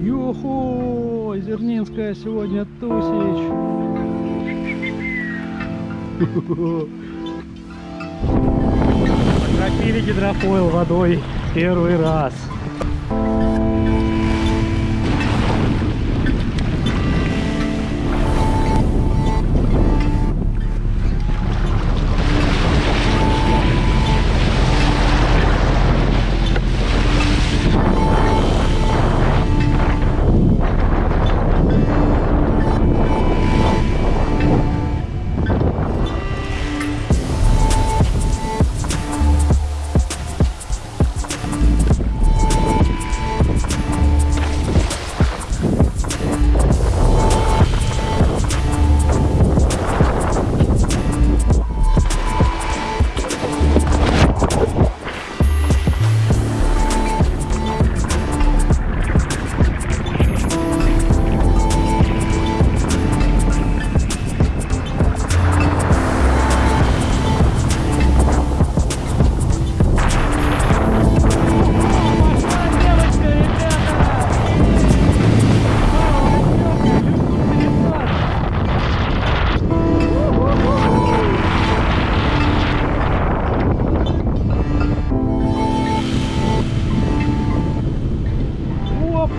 Йохо! Зернинская сегодня тусич. Окропили гидрофойл водой первый раз.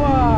Опа!